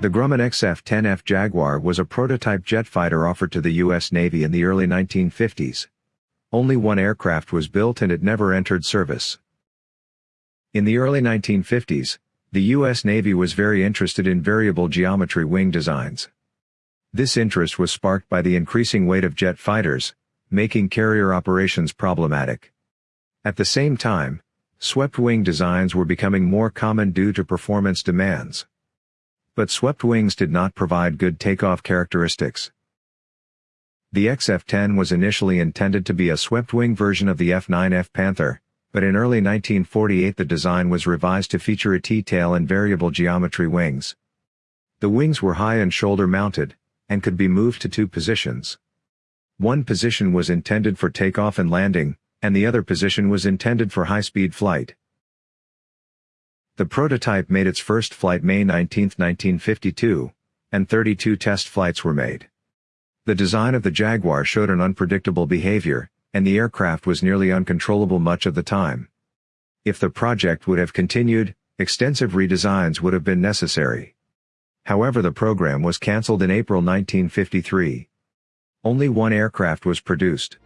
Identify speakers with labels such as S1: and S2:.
S1: The Grumman XF-10F Jaguar was a prototype jet fighter offered to the U.S. Navy in the early 1950s. Only one aircraft was built and it never entered service. In the early 1950s, the U.S. Navy was very interested in variable geometry wing designs. This interest was sparked by the increasing weight of jet fighters, making carrier operations problematic. At the same time, swept wing designs were becoming more common due to performance demands. But swept wings did not provide good takeoff characteristics. The XF-10 was initially intended to be a swept-wing version of the F-9F Panther, but in early 1948 the design was revised to feature a T-tail and variable geometry wings. The wings were high and shoulder-mounted, and could be moved to two positions. One position was intended for takeoff and landing, and the other position was intended for high-speed flight. The prototype made its first flight May 19, 1952, and 32 test flights were made. The design of the Jaguar showed an unpredictable behavior, and the aircraft was nearly uncontrollable much of the time. If the project would have continued, extensive redesigns would have been necessary. However the program was cancelled in April 1953. Only one aircraft was produced.